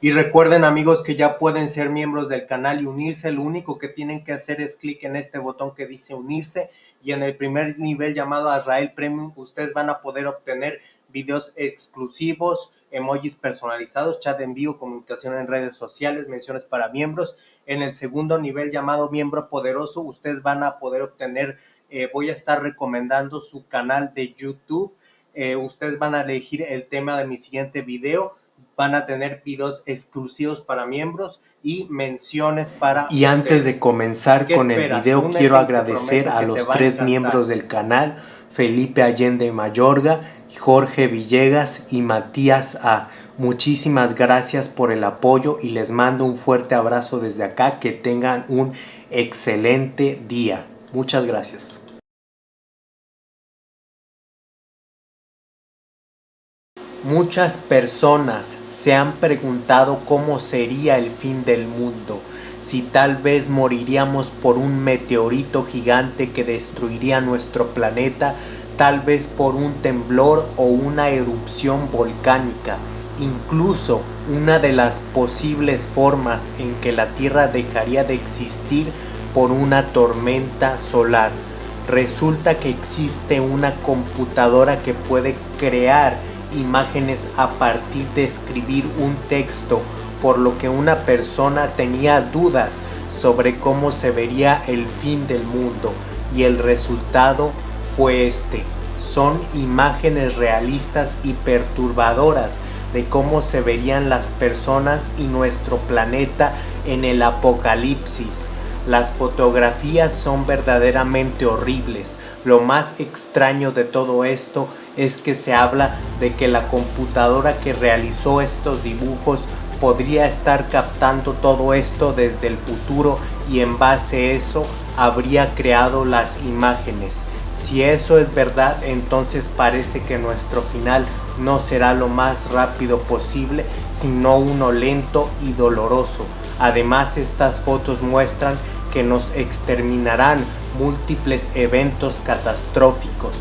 Y recuerden amigos que ya pueden ser miembros del canal y unirse. Lo único que tienen que hacer es clic en este botón que dice unirse y en el primer nivel llamado Azrael Premium ustedes van a poder obtener videos exclusivos, emojis personalizados, chat en vivo, comunicación en redes sociales, menciones para miembros. En el segundo nivel llamado miembro poderoso ustedes van a poder obtener, eh, voy a estar recomendando su canal de YouTube. Eh, ustedes van a elegir el tema de mi siguiente video van a tener videos exclusivos para miembros y menciones para Y antes de comenzar con el video quiero agradecer a los tres miembros del canal, Felipe Allende Mayorga, Jorge Villegas y Matías A. Muchísimas gracias por el apoyo y les mando un fuerte abrazo desde acá. Que tengan un excelente día. Muchas gracias. Muchas personas se han preguntado cómo sería el fin del mundo, si tal vez moriríamos por un meteorito gigante que destruiría nuestro planeta, tal vez por un temblor o una erupción volcánica. Incluso una de las posibles formas en que la Tierra dejaría de existir por una tormenta solar. Resulta que existe una computadora que puede crear imágenes a partir de escribir un texto, por lo que una persona tenía dudas sobre cómo se vería el fin del mundo y el resultado fue este. Son imágenes realistas y perturbadoras de cómo se verían las personas y nuestro planeta en el apocalipsis. Las fotografías son verdaderamente horribles. Lo más extraño de todo esto es que se habla de que la computadora que realizó estos dibujos podría estar captando todo esto desde el futuro y en base a eso habría creado las imágenes. Si eso es verdad, entonces parece que nuestro final no será lo más rápido posible, sino uno lento y doloroso. Además, estas fotos muestran que nos exterminarán múltiples eventos catastróficos.